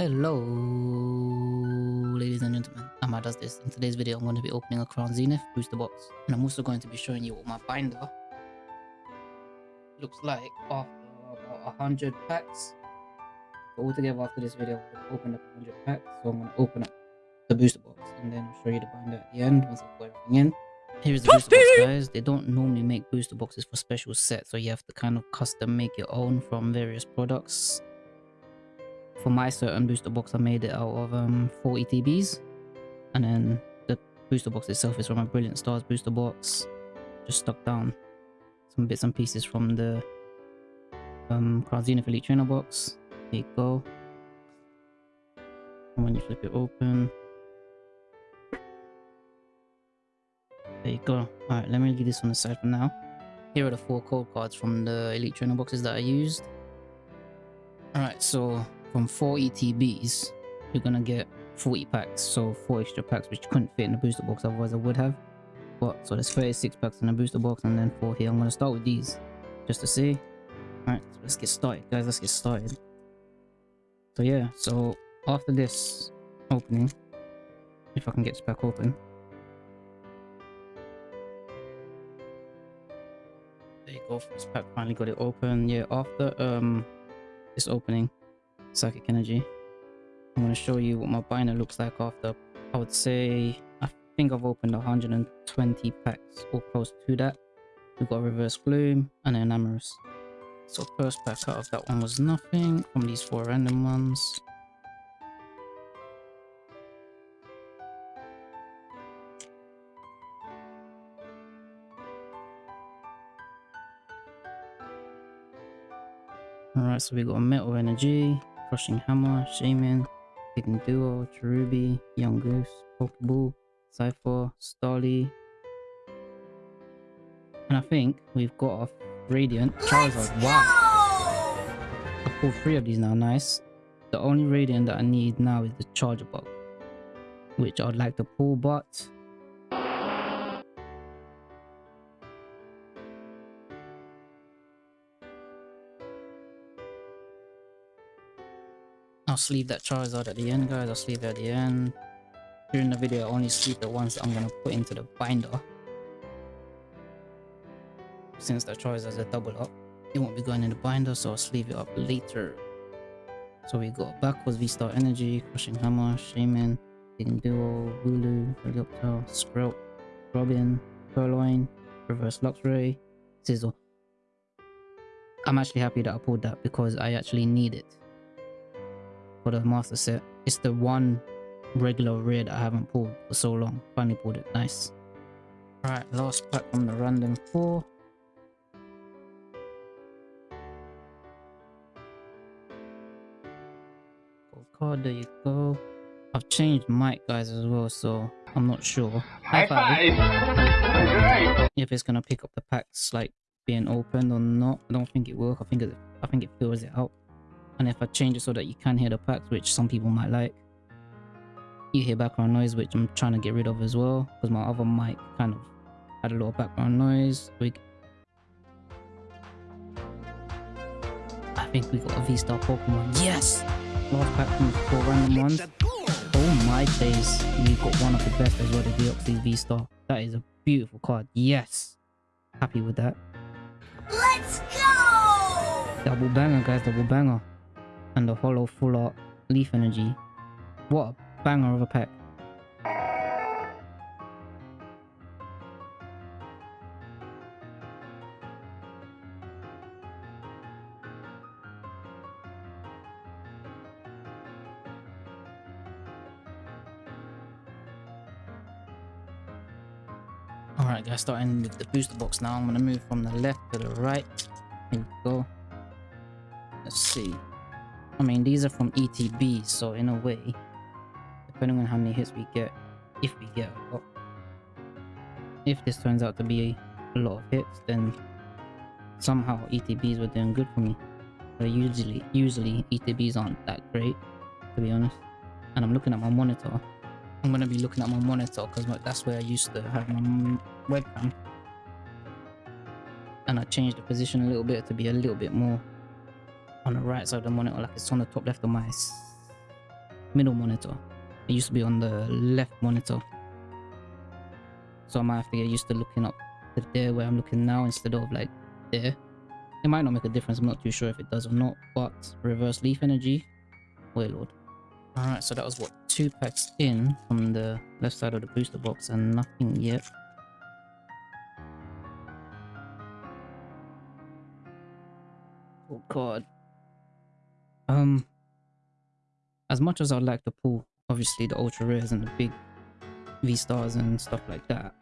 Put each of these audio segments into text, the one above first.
Hello, ladies and gentlemen. Amma does this. In today's video, I'm going to be opening a Crown Zenith booster box. And I'm also going to be showing you what my binder looks like after about 100 packs. So altogether after this video, I'm going to open up 100 packs. So I'm going to open up the booster box and then I'll show you the binder at the end once I've got everything in. Here's the booster box, guys. They don't normally make booster boxes for special sets, so you have to kind of custom make your own from various products for my certain booster box, I made it out of um, 4 ETBs. And then the booster box itself is from a Brilliant Stars booster box. Just stuck down some bits and pieces from the um, Crown Zenith Elite Trainer box. There you go. And when you flip it open, there you go. Alright, let me leave this on the side for now. Here are the four code cards from the Elite Trainer boxes that I used. Alright, so from 4 ETBs, you're gonna get 40 packs, so 4 extra packs which couldn't fit in the booster box, otherwise I would have. But so there's 36 packs in the booster box and then 4 here. I'm gonna start with these just to see. Alright, so let's get started, guys. Let's get started. So yeah, so after this opening, if I can get this pack open. There you go, first pack finally got it open. Yeah, after um this opening, psychic energy. I'm going to show you what my binder looks like after, I would say, I think I've opened 120 packs or close to that. We've got Reverse Gloom and then Amorous. So first pack out of that one was nothing from these four random ones. Alright, so we got Metal Energy, Crushing Hammer, Shaman, Hidden Duo, Cherubi, Yungoos, Pokeball, Cypher, Starly. And I think we've got a Radiant Charizard. Wow! I pulled three of these now, nice. The only Radiant that I need now is the Charjabug. Which I'd like to pull, but I'll sleeve that Charizard at the end, guys. I'll sleeve it at the end. During the video, I only sleeve the ones that I'm going to put into the binder. Since that Charizard's a double up, it won't be going in the binder, so I'll sleeve it up later. So we got backwards V-Star Energy, Crushing Hammer, Shaman, Hidden Duo, Wooloo, Helioptile, Sprout, Robin, Purloin, Reverse Luxray, Sizzle. I'm actually happy that I pulled that because I actually need it for the master set. It's the one regular rare that I haven't pulled for so long. Finally pulled it. Nice. Alright, last pack from the random four. Gold card, there you go. I've changed mic guys as well, so I'm not sure. High five! If it's gonna pick up the packs like being opened or not. I don't think it will. I think it I think it fills it out and if I change it so that you can hear the packs which some people might like. You hear background noise which I'm trying to get rid of as well because my other mic kind of had a lot of background noise. We I think we got a V-Star Pokemon. Yes! Last pack from four random ones. oh my days we got one of the best as well the Deoxys V-Star. That is a beautiful card. Yes! Happy with that. Let's go! Double banger guys double banger and the holo full art leaf energy. What a banger of a pack. Alright guys, starting with the booster box now. I'm going to move from the left to the right. Here we go. Let's see. I mean, these are from ETB, so in a way, depending on how many hits we get, if we get a lot, if this turns out to be a lot of hits, then somehow ETBs were doing good for me. But usually, usually ETBs aren't that great, to be honest. And I'm looking at my monitor. I'm gonna be looking at my monitor because that's where I used to have my webcam. And I changed the position a little bit to be a little bit more on the right side of the monitor like it's on the top left of my middle monitor. It used to be on the left monitor. So I might have to get used to looking up to there where I'm looking now instead of like there. It might not make a difference, I'm not too sure if it does or not, but reverse leaf energy, wait lord Alright, so that was what, two packs in from the left side of the booster box and nothing yet. Oh god. Um, as much as I'd like to pull, obviously the ultra rares and the big V stars and stuff like that,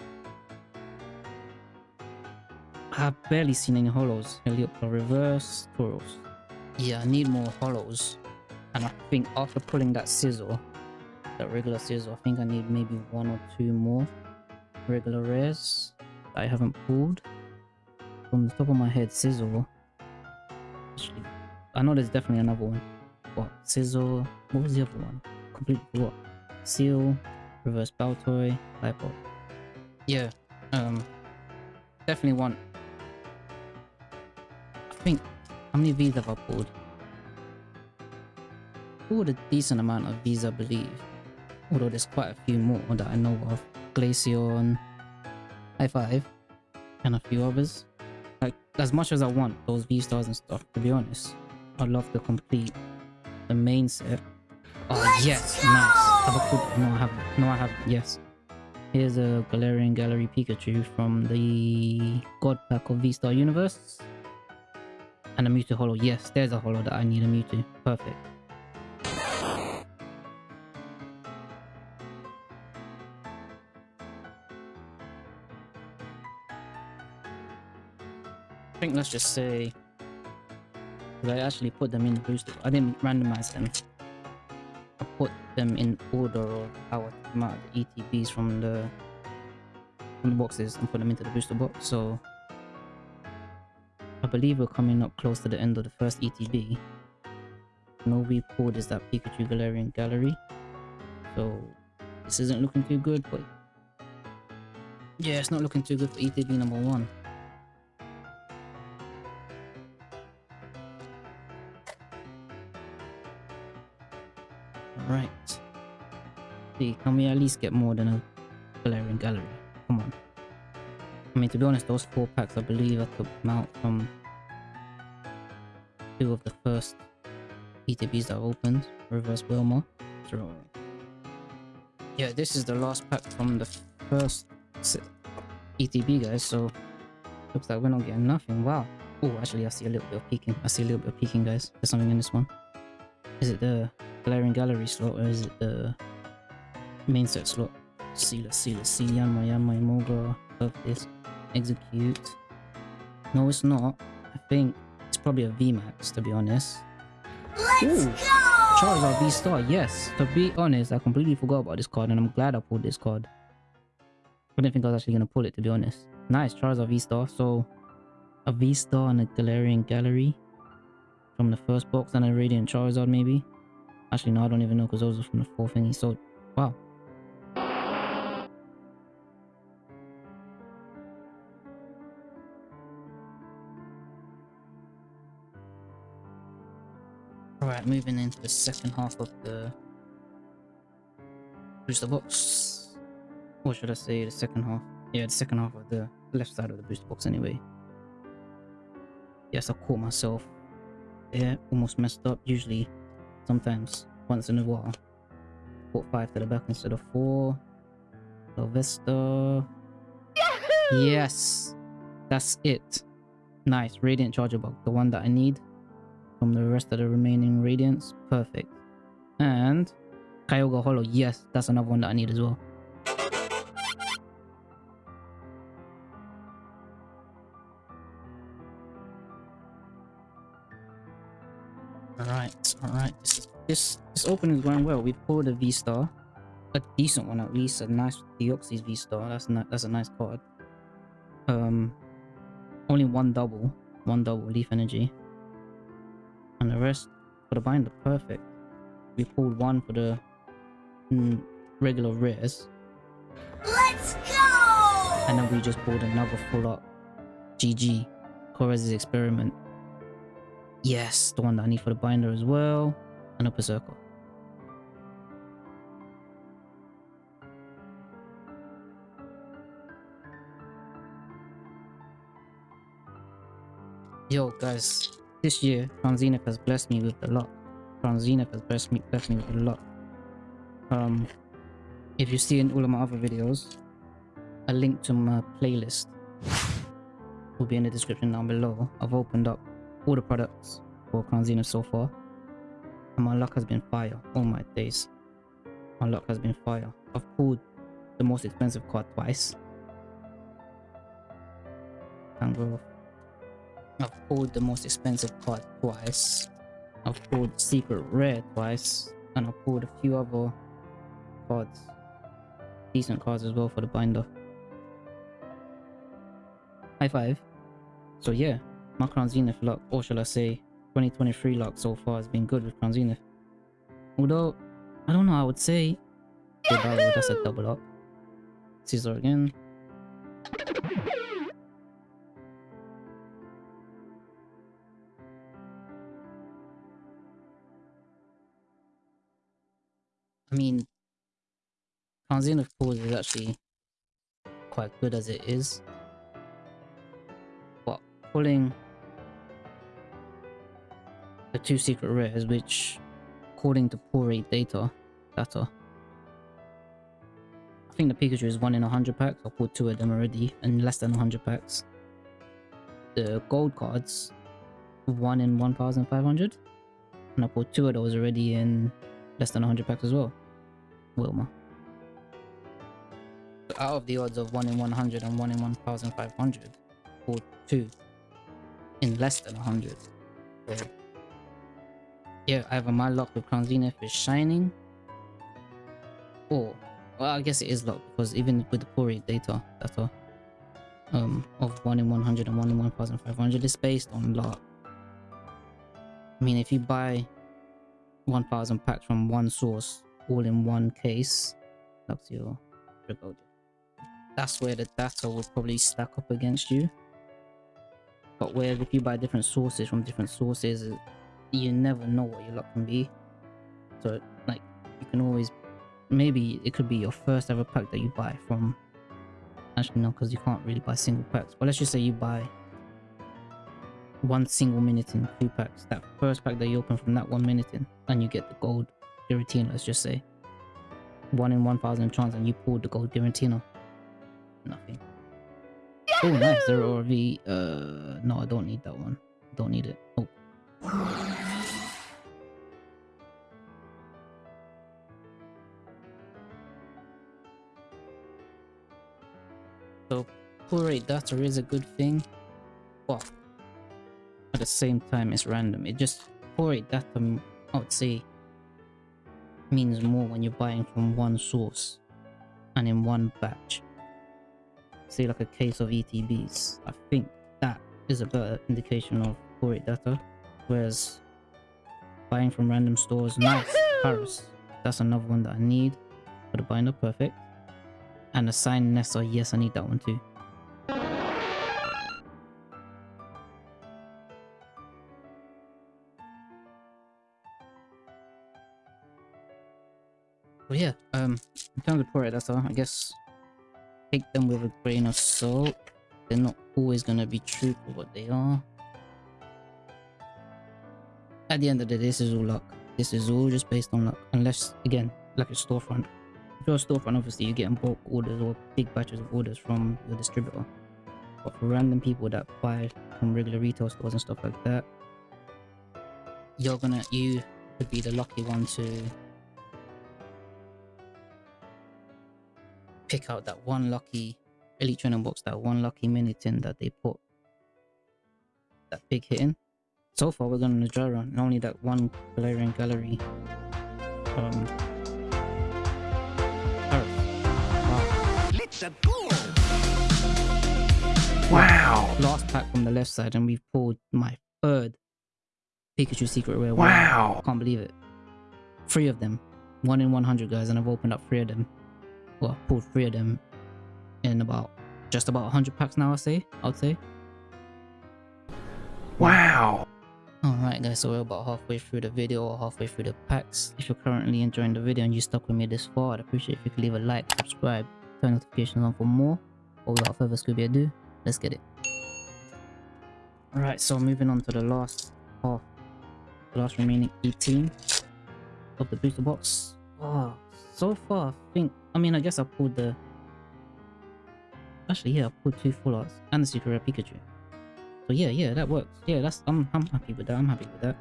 I've barely seen any holos. Helioptile reverse, Tauros. Yeah, I need more holos. And I think after pulling that sizzle, that regular sizzle, I think I need maybe one or two more regular rares that I haven't pulled. From the top of my head, sizzle. Actually, I know there's definitely another one. What? Sizzle. What was the other one? Complete forgot. Seal, reverse Baltoy, Lipo. Yeah, um, definitely want I think, how many V's have I pulled? Pulled a decent amount of V's, I believe. Although there's quite a few more that I know of. Glaceon, High Five, and a few others. Like, as much as I want those V-Stars and stuff, to be honest, I'd love to complete the main set. Oh, Let's yes, go! nice. Have a cool, no, I have, no, I have, yes. Here's a Galarian Gallery Pikachu from the God Pack of V-Star Universe. And a Mewtwo Holo. Yes, there's a Holo that I need a Mewtwo. Perfect. I think let's just say... I actually put them in the booster. I didn't randomize them. I put them in order of how I them out the ETBs from the from the boxes and put them into the booster box. So I believe we're coming up close to the end of the first ETB. No we pulled is that Pikachu Galarian Gallery. So this isn't looking too good, but yeah, it's not looking too good for ETB number one. See, can we at least get more than a Galarian Gallery? Come on. I mean, to be honest, those four packs, I believe I took them out from two of the first ETBs that I opened. Reverse Wilma. So, yeah, this is the last pack from the first ETB, guys. So, looks like we're not getting nothing. Wow. Oh, actually, I see a little bit of peeking. I see a little bit of peeking, guys. There's something in this one. Is it the Galarian Gallery slot or is it the main set slot? See, let's see, let's see. Yanma, Yanma, Imoga. Love this. Execute. No, it's not. I think it's probably a VMAX, to be honest. Let's Ooh. go! Charizard V-Star, yes. To be honest, I completely forgot about this card and I'm glad I pulled this card. I didn't think I was actually going to pull it, to be honest. Nice, Charizard V-Star. So, a V-Star and a Galarian Gallery from the first box and a Radiant Charizard, maybe. Actually, no, I don't even know because those are from the fourth thingy. So, wow. Alright, moving into the second half of the booster box. Or should I say the second half? Yeah, the second half of the left side of the booster box anyway. Yes, I caught myself Yeah, almost messed up. Usually, sometimes, once in a while, put five to the back instead of four. Sylvester. Yes! That's it. Nice. Radiant Charjabug, the one that I need from the rest of the remaining Radiants. Perfect. And Kyogre Holo. Yes, that's another one that I need as well. Alright, alright. This, this this opening is going well. We've pulled a V Star. A decent one at least. A nice Deoxys V Star. That's ni that's a nice card. Um only one double. One double leaf energy and the rest for the binder. Perfect. We pulled one for the mm, regular rares. Let's go! And then we just pulled another full up. GG. Colress's experiment. Yes, the one that I need for the binder as well. And upper circle. Yo, guys, this year, Crown Zenith has blessed me with a lot. Crown Zenith has blessed me, blessed me with a lot. Um, if you see in all of my other videos, a link to my playlist will be in the description down below. I've opened up all the products for Crown so far, and my luck has been fire all my days. My luck has been fire. I've pulled the most expensive card twice. Off. I've pulled the most expensive card twice. I've pulled secret rare twice, and I've pulled a few other cards, decent cards as well for the binder. High five. So yeah, my Crown Zenith luck, or shall I say, 2023 luck so far has been good with Crown Zenith. Although, I don't know, I would say, that's a double up. Caesar again. I mean, Crown of pools is actually quite good as it is. But pulling the two secret rares, which according to poor rate data, data, I think the Pikachu is one in a hundred packs. I pulled two of them already, in less than a hundred packs. The gold cards, one in one thousand five hundred, and I pulled two of those already in less than 100 packs as well. Wilma. Out of the odds of 1 in 100 and 1 in 1500, or 2 in less than 100. So, yeah, either my luck with Crown Zenith is shining, or, well, I guess it is luck because even with the rate data, data um, of 1 in 100 and 1 in 1500 is based on luck. I mean, if you buy 1000 packs from one source all in one case Luxio Regolded. That's where the data will probably stack up against you. But where if you buy different sources from different sources, you never know what your luck can be. So like you can always maybe it could be your first ever pack that you buy from actually no because you can't really buy single packs. But let's just say you buy one single minute in two packs. That first pack that you open from that one minute in, and you get the gold Giratina, let's just say. One in 1000 chance, and you pulled the gold Giratina. Nothing. Oh, nice. Zeraora V. Uh, no, I don't need that one. Don't need it. Oh. So, pull rate data is a good thing. Well, at the same time it's random. It just for it that um, I would say means more when you're buying from one source and in one batch. Say like a case of ETBs. I think that is a better indication of rate data. Whereas buying from random stores, nice. Paris. That's another one that I need for the binder, perfect. And a sign Nessa, yes, I need that one too. But yeah, um, in terms of pour that's all. I guess take them with a grain of salt. They're not always gonna be true to what they are. At the end of the day, this is all luck. This is all just based on luck. Unless, again, like a storefront. If you're a storefront, obviously you're getting bulk orders or big batches of orders from your distributor. But for random people that buy from regular retail stores and stuff like that, you're gonna, you could be the lucky one to pick out that one lucky elite training box, that one lucky minute in that they put that big hit in. So far, we're going to Najara, and only that one Galarian Gallery. Um, wow. Let's go. Wow. Last pack from the left side, and we've pulled my third Pikachu Secret Rare. Wow. Can't believe it. Three of them. One in 100, guys, and I've opened up three of them well, pulled three of them in about just about 100 packs now, I say. I would say. Wow. Alright guys, so we're about halfway through the video or halfway through the packs. If you're currently enjoying the video and you stuck with me this far, I'd appreciate if you could leave a like, subscribe, turn notifications on for more. But without further Scooby ado, let's get it. Alright, so moving on to the last half, the last remaining 18 of the booster box. Oh, so far, I think, I mean, I guess I pulled the, actually, yeah, I pulled two full arts and the Secret Rare Pikachu. So yeah, yeah, that works. Yeah, that's, I'm, I'm happy with that, I'm happy with that.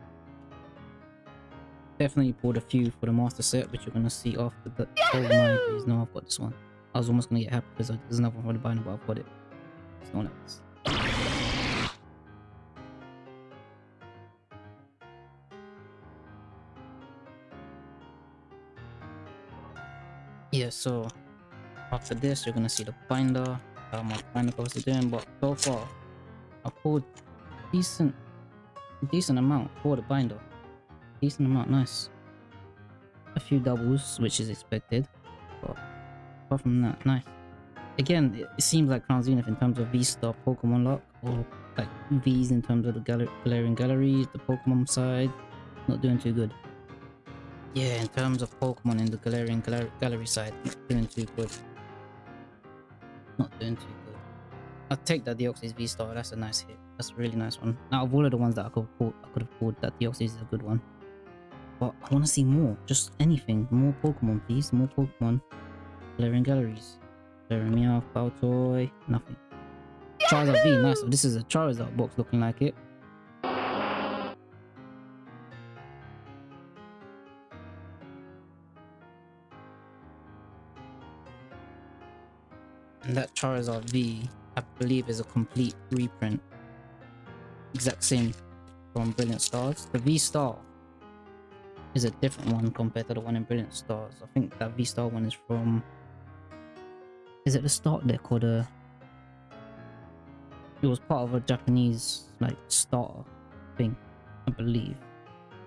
Definitely pulled a few for the master set, which you're gonna see after the, oh my days, no, I've got this one. I was almost gonna get happy because there's another one for the binder, but I've got it. It's not like yeah so after this you're gonna see the binder how my binder covers are doing but so far i pulled decent decent amount for the binder. Decent amount nice. A few doubles which is expected but apart from that nice. Again it, seems like crown zenith in terms of v-star pokemon luck or like v's in terms of the galarian galleries the pokemon side not doing too good yeah, in terms of Pokemon in the Galarian Gal Gallery side, not doing too good. Not doing too good. I'll take that Deoxys V-Star, that's a nice hit. That's a really nice one. Now, of all of the ones that I could pulled, I could have pulled, that Deoxys is a good one. But I want to see more. Just anything. More Pokemon, please. More Pokemon. Galarian Galleries. Galarian Meowth, Baltoy, nothing. Charizard V, nice. This is a Charizard box looking like it. And that Charizard V, I believe is a complete reprint. Exact same from Brilliant Stars. The V-Star is a different one compared to the one in Brilliant Stars. I think that V-Star one is from... Is it the start deck or the... It was part of a Japanese, like, starter thing, I believe.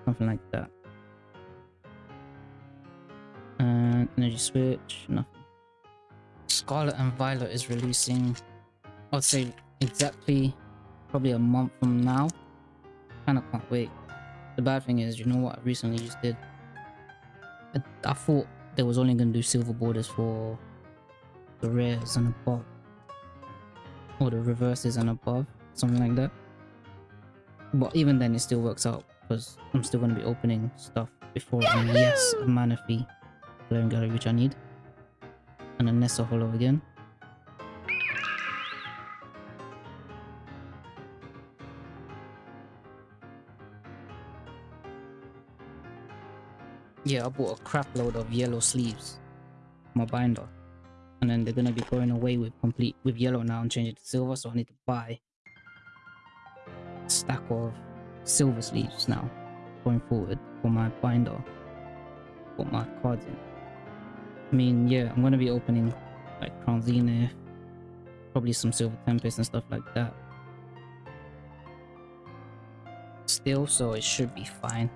Something like that. And Energy Switch, nothing. Scarlet and Violet is releasing, I'd say exactly probably a month from now. Kinda can't wait. The bad thing is, you know what I recently just did? I, I thought they was only gonna do silver borders for the rares and above. Or the reverses and above, something like that. But even then it still works out because I'm still gonna be opening stuff before and yes, a Manaphy Galarian Gallery which I need Nessa Holo again. Yeah, I bought a crap load of yellow sleeves my binder. And then they're gonna be going away with complete with yellow now and changing to silver, so I need to buy a stack of silver sleeves now going forward for my binder. Put my cards in. I mean, yeah, I'm gonna be opening like Crown Zenith, probably some Silver Tempest and stuff like that. Still, so it should be fine.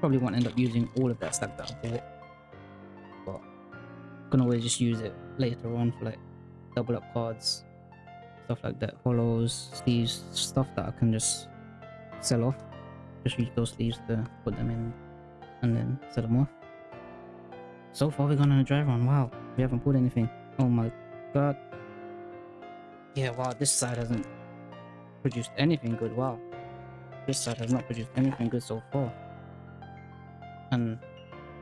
Probably won't end up using all of that stack that I bought. But can always just use it later on for like double up cards, stuff like that, holos, sleeves, stuff that I can just sell off. Just use those sleeves to put them in and then sell them off. So far we're going on a dry run. Wow, we haven't pulled anything. Oh my god. Yeah, wow, this side hasn't produced anything good. Wow. This side has not produced anything good so far. And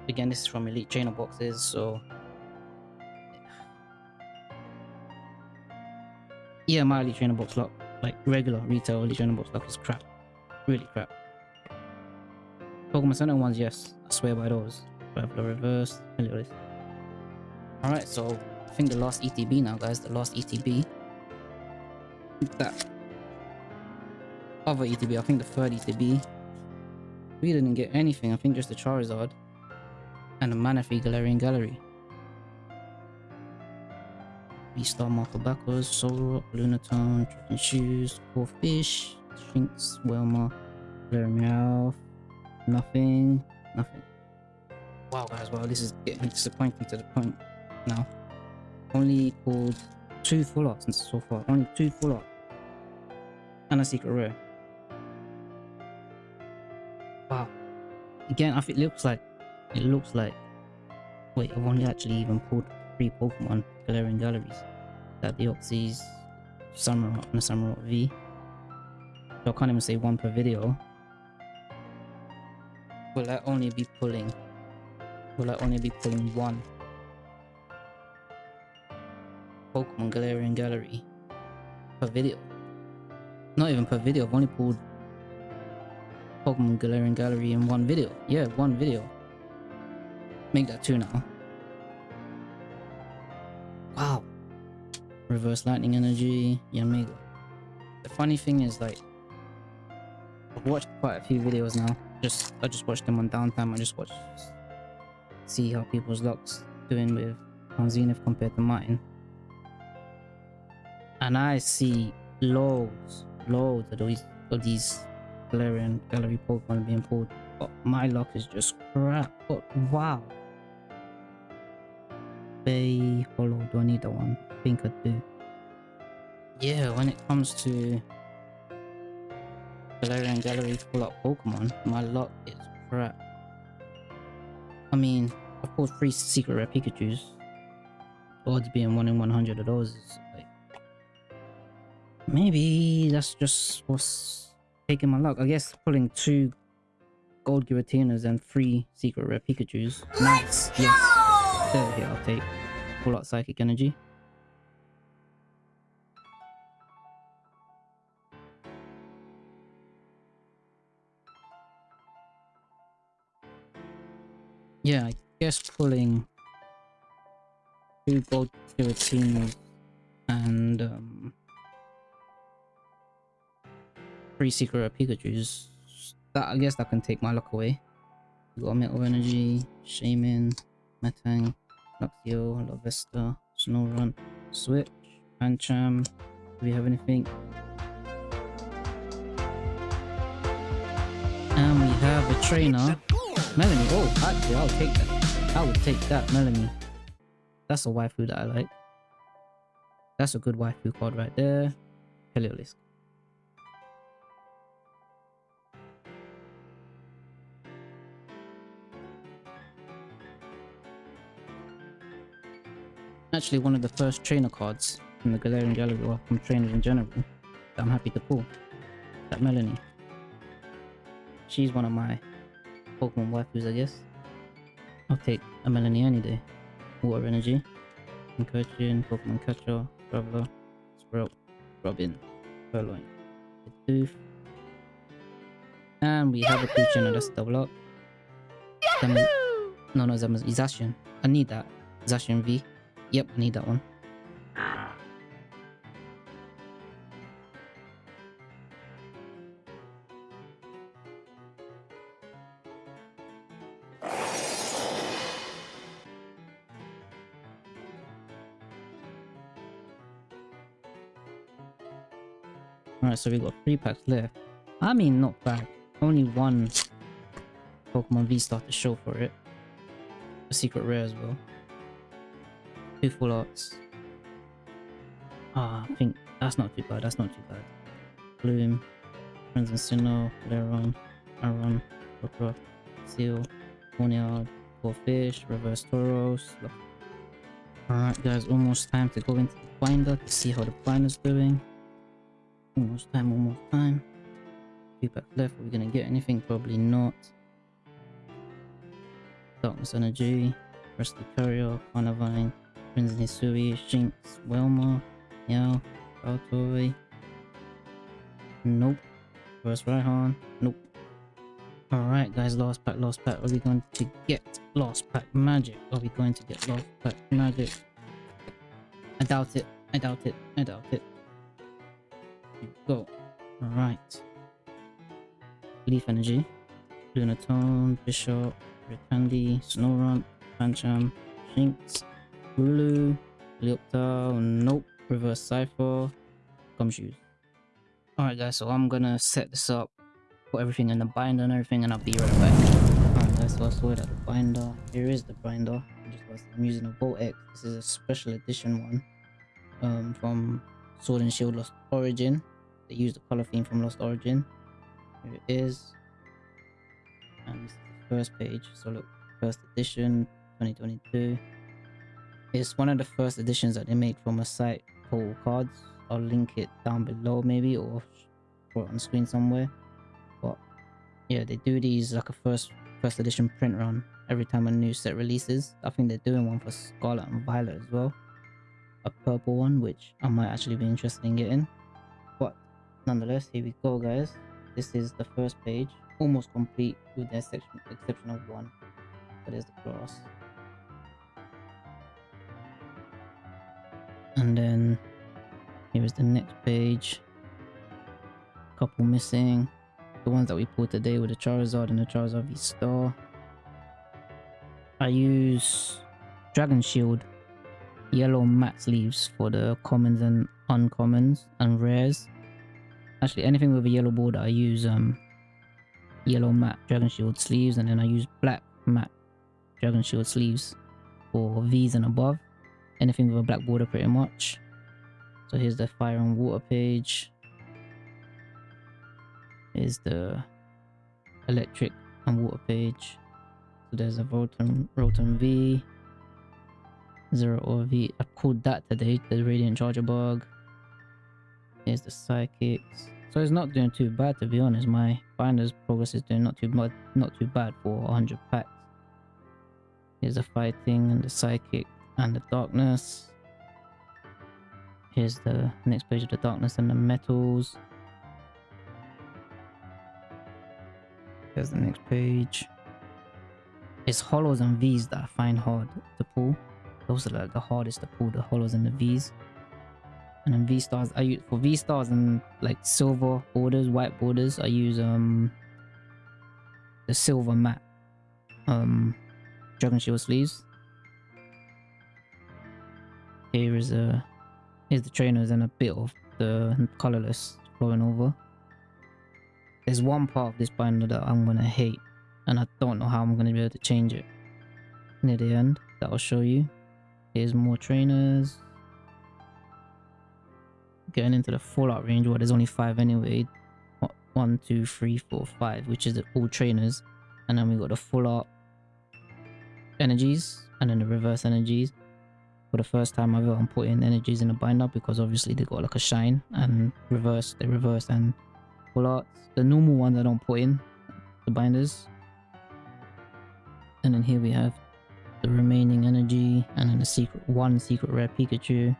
again, this is from Elite Trainer boxes, so... Yeah, my Elite Trainer box lock, like regular retail Elite Trainer box lock is crap. Really crap. Pokemon Center ones, yes. I swear by those. Traveler reverse. Anyways. Alright, so I think the last ETB now, guys. The last ETB. That other ETB, I think the third ETB. We didn't get anything. I think just the Charizard and the Manaphy Galarian Gallery. V-Star Marco Backwards, Solrock, Lunatone, Dripping Shoes, Core Fish, Shinx, Wilma, Welma, Meowth, nothing, nothing. Wow guys, well this is getting disappointing to the point now. Only pulled two full arts so far. Only two full art. And a secret rare. Wow. Again, I think it looks like it looks like wait, I've only actually even pulled three Pokemon Galarian Galleries. That Deoxys, Samurott and the Samurott V. So I can't even say one per video. Will I only be pulling? Will I only be pulling one? Pokemon Galarian Gallery per video. Not even per video, I've only pulled Pokemon Galarian Gallery in one video. Yeah, one video. Make that two now. Wow. Reverse Lightning Energy, Yanmega. The funny thing is like, I've watched quite a few videos now. Just I just watched them on downtime. I just watched see how people's lucks doing with on Zenith compared to mine. And I see loads, loads of these of these Galarian gallery Pokemon being pulled. But my luck is just crap. But wow. Bay Hollow, do I need that one? I think I do. Yeah, when it comes to Galarian Gallery full up Pokemon, my luck is crap. I mean, of course, three secret rare Pikachu's. Odds being 1 in 100 of those is like. Maybe that's just what's taking my luck. I guess pulling two gold Giratinas and three secret rare Pikachu's. Nice, Let's yes. go! Here, I'll take full out psychic energy. Yeah, I guess pulling two gold Giratinas and um, three secret Pikachu's. That I guess that can take my luck away. We got Metal Energy, Shaman, Metang, Luxio, Larvesta, Snorunt, Switch, Pancham. Do we have anything? And we have a trainer. Melanie. Oh, actually, I'll take that. I would take that, Melanie. That's a waifu that I like. That's a good waifu card right there. Heliolisk. Actually, one of the first trainer cards from the Galarian Gallery or from trainers in general that I'm happy to pull. That Melanie. She's one of my Pokemon waifus, I guess. I'll take a Melanie any day. Water Energy, Incursion, Pokemon Catcher, Traveler, Sprout, Robin, Purloin, Tooth. And we have a creature, that's double up. Zam- no, no, Zam- Zacian. I need that. Zacian V. Yep, I need that one. Alright, so we got three packs left. I mean, not bad. Only one Pokemon V-Star to show for it. A secret rare as well. Two full arts. Ah, I think that's not too bad. That's not too bad. Bloom, Crimson Sinnoh, Leron, Aron, Rockruff, Seal, Ponyard, Fish, Reverse Tauros. Alright guys, almost time to go into the binder to see how the binder's doing. Almost time, almost time. Two packs left, are we gonna get anything? Probably not. Darkness Energy, Rusty Courier, Carnivine, Crimson Hisui, Shinx, Welma, Meow, Baltoy. Nope. First Raihan, nope. Alright guys, last pack, last pack. Are we going to get last pack magic? Are we going to get last pack magic? I doubt it. I doubt it. I doubt it. We go. Alright. Leaf Energy. Lunatone, Bishop, Rikandi, Snorunt, Pancham, Shinx, Blue, Leoptile, nope, Reverse Cypher, Gumshoos. Alright guys, so I'm gonna set this up, put everything in the binder and everything, and I'll be right back. Alright guys, so I sorted out the binder. Here is the binder. I'm using a Vault X. This is a special edition one um, from Sword and Shield Lost Origin. They use the color theme from Lost Origin. Here it is. And this is the first page. So look, first edition 2022. It's one of the first editions that they made from a site called Cards. I'll link it down below maybe or put it on screen somewhere. But yeah, they do these like a first first edition print run every time a new set releases. I think they're doing one for Scarlet and Violet as well. A purple one, which I might actually be interested in getting. But nonetheless, here we go, guys. This is the first page, almost complete with the exception, exception of one. But there's the cross. And then here is the next page. Couple missing. The ones that we pulled today were the Charizard and the Charizard V Star. I use Dragon Shield yellow matte sleeves for the commons and uncommons and rares. Actually, anything with a yellow border, I use um yellow matte Dragon Shield sleeves, and then I use black matte Dragon Shield sleeves for V's and above. Anything with a black border, pretty much. So here's the fire and water page. Here's the electric and water page. So there's a Rotom, Rotom V, Zeraora V. I pulled that today, the Radiant Charjabug. Here's the Psychics. So it's not doing too bad to be honest. My binder's progress is doing not too bad, not too bad for 100 packs. Here's the Fighting and the Psychic and the Darkness. Here's the next page of the Darkness and the Metals. Here's the next page. It's holos and V's that I find hard to pull. Those are like the hardest to pull, the holos and the V's. And then V stars, I use for V stars and like silver borders, white borders, I use um the silver matte um Dragon Shield sleeves. Here is a here's the trainers and a bit of the colorless flowing over. There's one part of this binder that I'm gonna hate and I don't know how I'm gonna be able to change it near the end that I'll show you. Here's more trainers. Getting into the fallout range where there's only five anyway. One, two, three, four, five, which is the all trainers. And then we got the full art energies and then the reverse energies. For the first time ever put energies in a binder because obviously they got like a shine and reverse, they reverse and full arts. The normal ones I don't put in the binders. And then here we have the remaining energy and then the secret one secret rare Pikachu.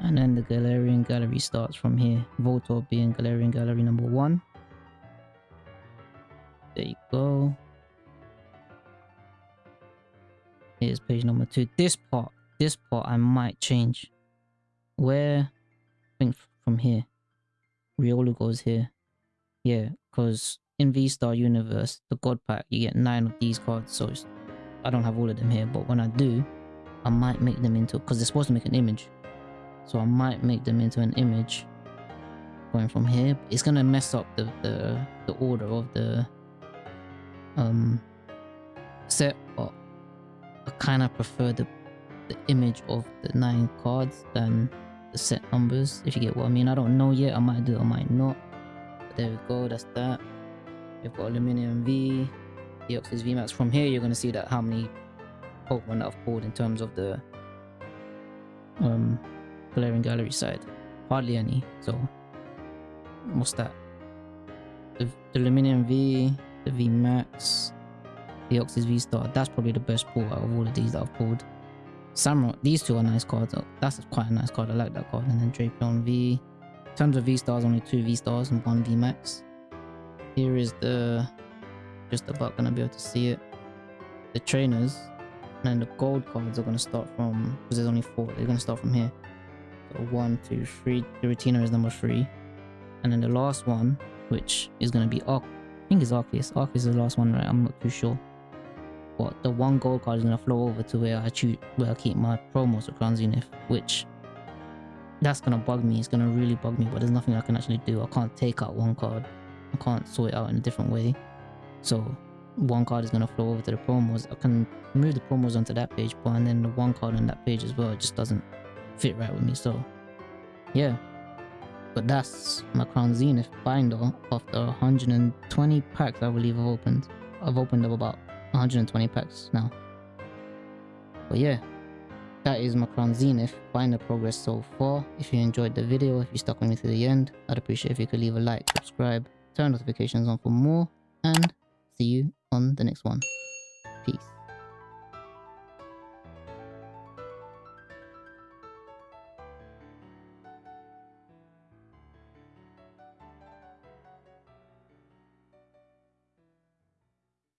And then the Galarian Gallery starts from here. Voltorb being Galarian Gallery number one. There you go. Here's page number two. This part, this part I might change. Where, I think from here. Riolu goes here. Yeah, because in V-Star Universe, the God Pack, you get nine of these cards. So I don't have all of them here, but when I do, I might make them into, because they're supposed to make an image. So I might make them into an image going from here. It's going to mess up the, the, the order of the um, set, but I kind of prefer the, the image of the nine cards than the set numbers, if you get what I mean. I don't know yet. I might do I might not. But there we go. That's that. We've got Aluminium V, Deoxys VMAX. From here, you're going to see that how many Pokemon that I've pulled in terms of the um, Galarian Gallery side. Hardly any. So, what's that? The, the Aluminium V, the VMAX, the Oxys V Star. That's probably the best pull out of all of these that I've pulled. Samurai, these two are nice cards. That's quite a nice card. I like that card. And then Drapion V. In terms of V stars, only two V stars and one V Max. Here is the just about gonna be able to see it. The trainers and then the gold cards are gonna start from because there's only four. They're gonna start from here. So one, two, three. The retainer is number three, and then the last one, which is gonna be Arc. I think it's Arceus. Arceus is the last one, right? I'm not too sure. But the one gold card is gonna flow over to where I choose where I keep my promos of Crown Zenith, which that's gonna bug me. It's gonna really bug me, but there's nothing I can actually do. I can't take out one card. I can't sort it out in a different way. So one card is gonna flow over to the promos. I can move the promos onto that page, but and then the one card on that page as well. Just doesn't fit right with me. So yeah. But that's my Crown Zenith binder after 120 packs I believe I've opened. I've opened up about 120 packs now. But yeah, that is my Crown Zenith, the progress so far. If you enjoyed the video, if you stuck with me to the end, I'd appreciate if you could leave a like, subscribe, turn notifications on for more, and see you on the next one. Peace.